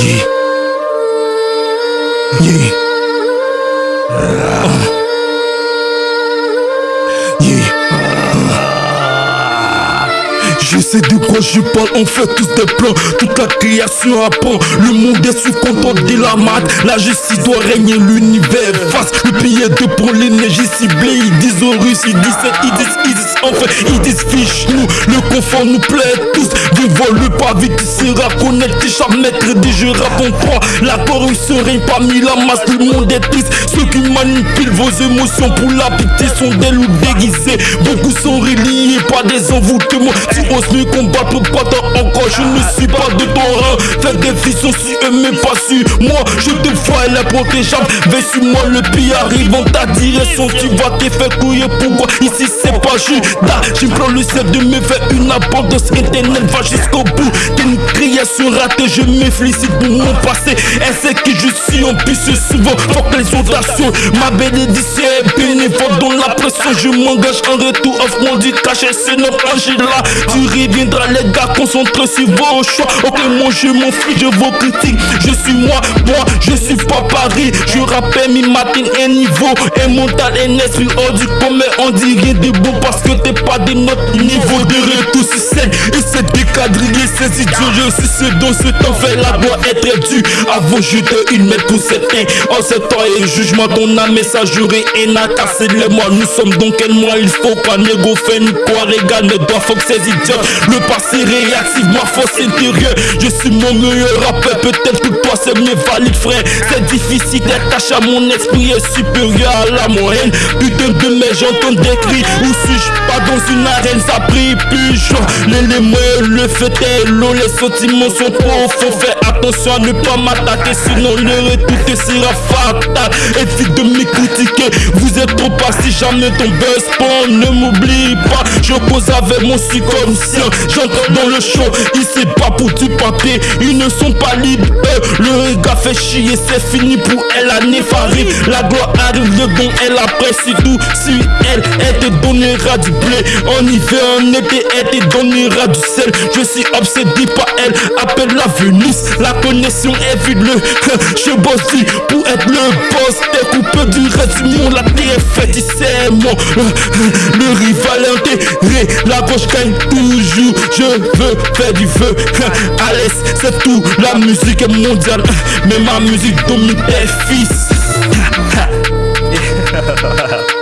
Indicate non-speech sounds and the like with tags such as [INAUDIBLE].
Yeah. De quoi je parle, on fait tous des plans. Toute la création apprend, le monde est sous contrôle de la mat La justice doit régner, l'univers face Le billet de pour l'énergie ciblée. Ils disent aux Russes, ils disent ils disent, ils disent enfin Ils disent fiche nous, le confort nous plaît tous. Vivons le pas vite, tu seras connecté. Chaque maître des jeux raconte toi La corruption règne parmi la masse, le monde est triste. Ceux qui manipulent vos émotions pour la pitié sont des loups déguisés. Beaucoup sont reliés par des envoûtements ose me combattre pas encore Je ne suis pas de ton rang. Fais des sont si eux mais pas su Moi. Je te vois elle est protégeable Vais sur moi le pire arrive. En ta direction Tu vas te faire couiller. Pourquoi ici c'est pas Judas J'implore le ciel de me faire une abondance internet Va jusqu'au bout. T'es une création ratée Je me félicite pour mon passé. Elle sait que je suis en plus souvent. Faut que les Ma bénédiction bénévole dans la pression Je m'engage en retour. Offre-moi du cachet c'est notre là Tu reviendras les gars concentrés sur vos choix. Ok moi je m'en fiche de vos critiques Je suis moi, moi je suis pas Paris. Je rappelle mi matin un niveau Et mental et esprit. Hors du commun On dit rien de parce que t'es pas de notre niveau De retour sur scène. Et c'est décadrillé Ces idiots je suis ce dont ce temps fait La doit être due vos jeux de une mètre pour certains. En ce temps et jugement ton âme messagerie et n'a cassé les mois Nous sommes donc quel mois il faut pas négo ni quoi régal ne doit faut que ces idiots. Le passé réactif, ma force intérieure Je suis mon meilleur rappeur, peut-être que toi c'est mieux valide frère. C'est difficile d'être à mon esprit est supérieur à la moyenne. Putain de mes j'entends des cris. Où suis-je pas dans une arène, ça prie plus. L'élément le fait est l'eau, les sentiments sont profonds Fais attention à ne pas m'attaquer sinon le retour sera fatal Évite de me critiquer, vous êtes trop pas si jamais ton buzz Ne m'oublie pas, je pose avec mon subconscient J'entre dans le show, il pas du papier. Ils ne sont pas libres, le gars fait chier C'est fini pour elle, la nef arrive La gloire arrive, le bon elle apprécie tout. Si elle, elle te donnera du blé En hiver, en été, elle te donnera du sel. Je suis obsédé par elle, appelle la Venus La connexion est vide, le [LAUGHS] je bosse pour être le boss. T'es coupé du reste du monde, la terre est faite, [LAUGHS] Le rival intégré, la gauche gagne toujours. Je veux faire du feu. [LAUGHS] Alice, c'est tout, la musique est mondiale. Mais ma musique domine tes fils. [LAUGHS]